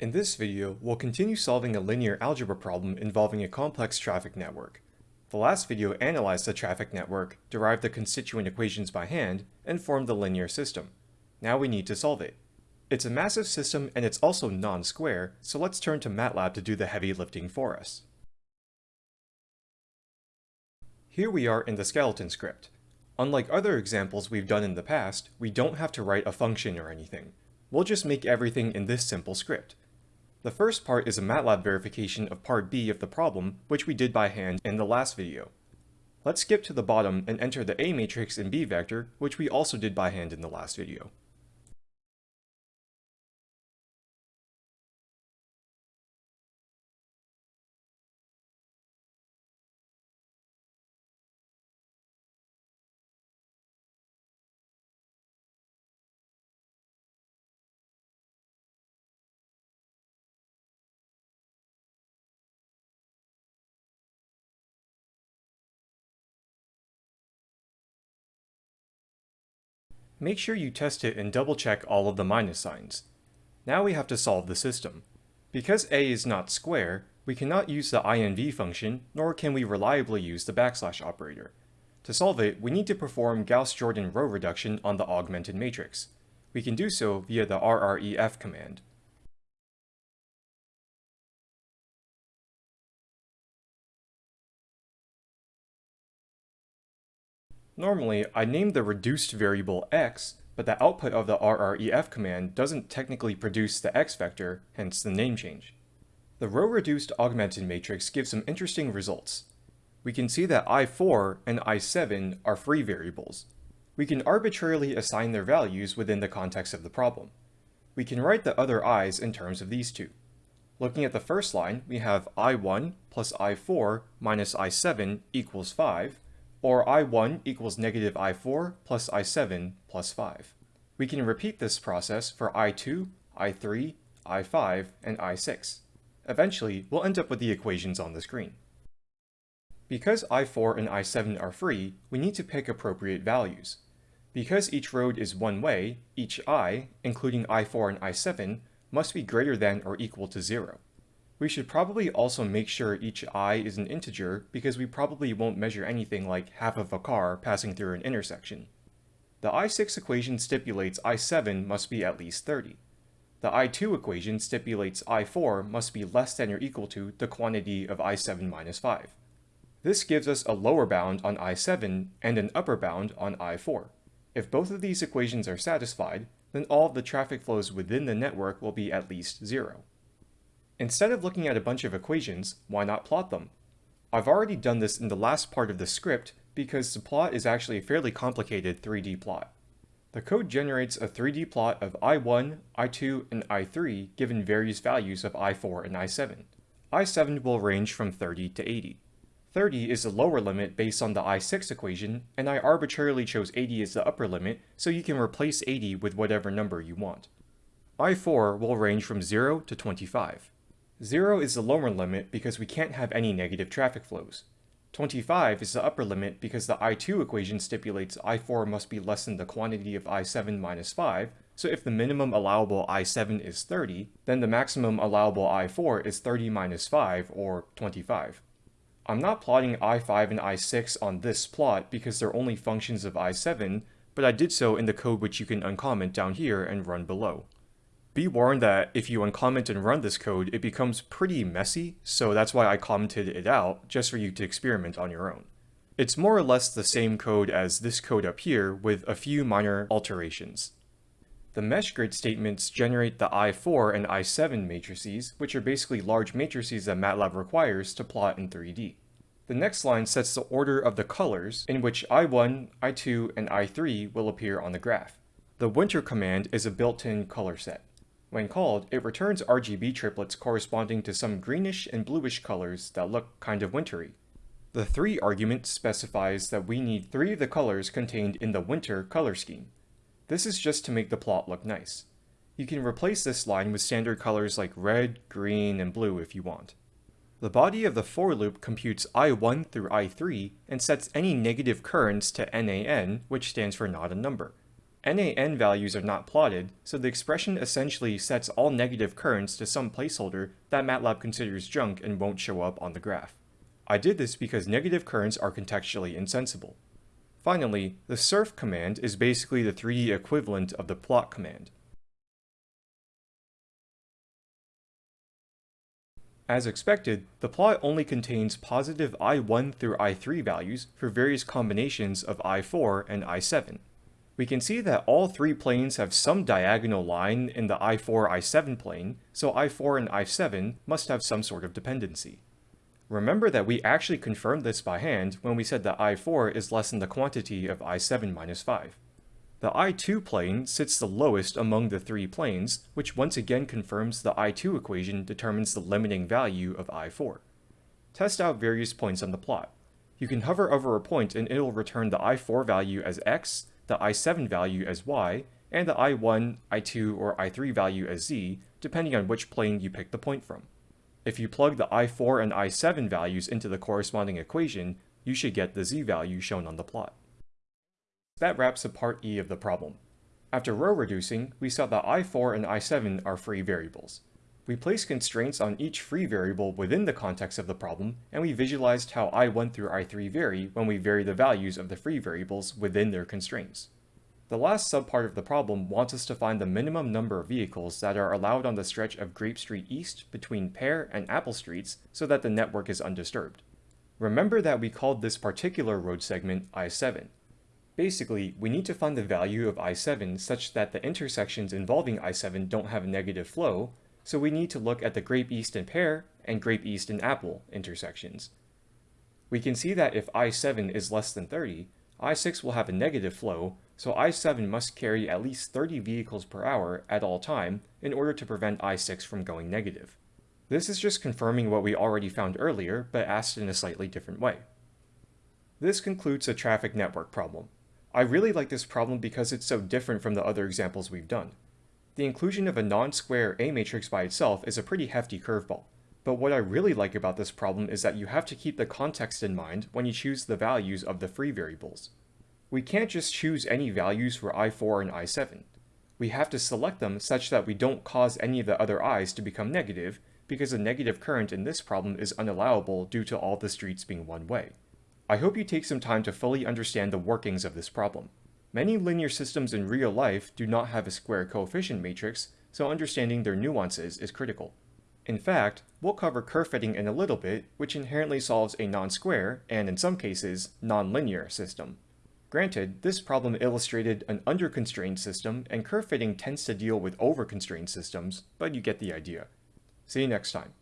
In this video, we'll continue solving a linear algebra problem involving a complex traffic network. The last video analyzed the traffic network, derived the constituent equations by hand, and formed the linear system. Now we need to solve it. It's a massive system and it's also non-square, so let's turn to MATLAB to do the heavy lifting for us. Here we are in the skeleton script. Unlike other examples we've done in the past, we don't have to write a function or anything. We'll just make everything in this simple script. The first part is a MATLAB verification of part B of the problem, which we did by hand in the last video. Let's skip to the bottom and enter the A matrix in B vector, which we also did by hand in the last video. Make sure you test it and double check all of the minus signs. Now we have to solve the system. Because a is not square, we cannot use the inv function, nor can we reliably use the backslash operator. To solve it, we need to perform Gauss-Jordan row reduction on the augmented matrix. We can do so via the rref command. Normally, I name the reduced variable x, but the output of the rref command doesn't technically produce the x vector, hence the name change. The row-reduced augmented matrix gives some interesting results. We can see that i4 and i7 are free variables. We can arbitrarily assign their values within the context of the problem. We can write the other i's in terms of these two. Looking at the first line, we have i1 plus i4 minus i7 equals 5, or i1 equals negative i4 plus i7 plus 5. We can repeat this process for i2, i3, i5, and i6. Eventually, we'll end up with the equations on the screen. Because i4 and i7 are free, we need to pick appropriate values. Because each road is one way, each i, including i4 and i7, must be greater than or equal to 0. We should probably also make sure each i is an integer because we probably won't measure anything like half of a car passing through an intersection. The i6 equation stipulates i7 must be at least 30. The i2 equation stipulates i4 must be less than or equal to the quantity of i7 minus 5. This gives us a lower bound on i7 and an upper bound on i4. If both of these equations are satisfied, then all of the traffic flows within the network will be at least zero. Instead of looking at a bunch of equations, why not plot them? I've already done this in the last part of the script because the plot is actually a fairly complicated 3D plot. The code generates a 3D plot of i1, i2, and i3 given various values of i4 and i7. i7 will range from 30 to 80. 30 is the lower limit based on the i6 equation, and I arbitrarily chose 80 as the upper limit so you can replace 80 with whatever number you want. i4 will range from 0 to 25. 0 is the lower limit because we can't have any negative traffic flows. 25 is the upper limit because the I2 equation stipulates I4 must be less than the quantity of I7 minus 5, so if the minimum allowable I7 is 30, then the maximum allowable I4 is 30 minus 5, or 25. I'm not plotting I5 and I6 on this plot because they're only functions of I7, but I did so in the code which you can uncomment down here and run below. Be warned that if you uncomment and run this code, it becomes pretty messy, so that's why I commented it out, just for you to experiment on your own. It's more or less the same code as this code up here, with a few minor alterations. The mesh grid statements generate the I4 and I7 matrices, which are basically large matrices that MATLAB requires to plot in 3D. The next line sets the order of the colors in which I1, I2, and I3 will appear on the graph. The winter command is a built-in color set. When called, it returns RGB triplets corresponding to some greenish and bluish colors that look kind of wintry. The 3 argument specifies that we need 3 of the colors contained in the winter color scheme. This is just to make the plot look nice. You can replace this line with standard colors like red, green, and blue if you want. The body of the for loop computes I1 through I3 and sets any negative currents to NaN, which stands for not a number. NaN values are not plotted, so the expression essentially sets all negative currents to some placeholder that MATLAB considers junk and won't show up on the graph. I did this because negative currents are contextually insensible. Finally, the surf command is basically the 3D equivalent of the plot command. As expected, the plot only contains positive i1 through i3 values for various combinations of i4 and i7. We can see that all three planes have some diagonal line in the i4, i7 plane, so i4 and i7 must have some sort of dependency. Remember that we actually confirmed this by hand when we said that i4 is less than the quantity of i7 minus 5. The I2 plane sits the lowest among the three planes, which once again confirms the I2 equation determines the limiting value of I4. Test out various points on the plot. You can hover over a point and it'll return the I4 value as x, the I7 value as y, and the I1, I2, or I3 value as z, depending on which plane you pick the point from. If you plug the I4 and I7 values into the corresponding equation, you should get the z value shown on the plot. That wraps up part E of the problem. After row reducing, we saw that i4 and i7 are free variables. We placed constraints on each free variable within the context of the problem, and we visualized how i1 through i3 vary when we vary the values of the free variables within their constraints. The last subpart of the problem wants us to find the minimum number of vehicles that are allowed on the stretch of Grape Street East between Pear and Apple Streets so that the network is undisturbed. Remember that we called this particular road segment I7. Basically, we need to find the value of I7 such that the intersections involving I7 don't have negative flow, so we need to look at the Grape East and Pear and Grape East and Apple intersections. We can see that if I7 is less than 30, I6 will have a negative flow, so I7 must carry at least 30 vehicles per hour at all time in order to prevent I6 from going negative. This is just confirming what we already found earlier, but asked in a slightly different way. This concludes the traffic network problem. I really like this problem because it's so different from the other examples we've done. The inclusion of a non-square A matrix by itself is a pretty hefty curveball. But what I really like about this problem is that you have to keep the context in mind when you choose the values of the free variables. We can't just choose any values for i4 and i7. We have to select them such that we don't cause any of the other i's to become negative, because a negative current in this problem is unallowable due to all the streets being one way. I hope you take some time to fully understand the workings of this problem. Many linear systems in real life do not have a square coefficient matrix, so understanding their nuances is critical. In fact, we'll cover curve fitting in a little bit, which inherently solves a non-square, and in some cases, non-linear system. Granted, this problem illustrated an under-constrained system, and curve fitting tends to deal with over-constrained systems, but you get the idea. See you next time.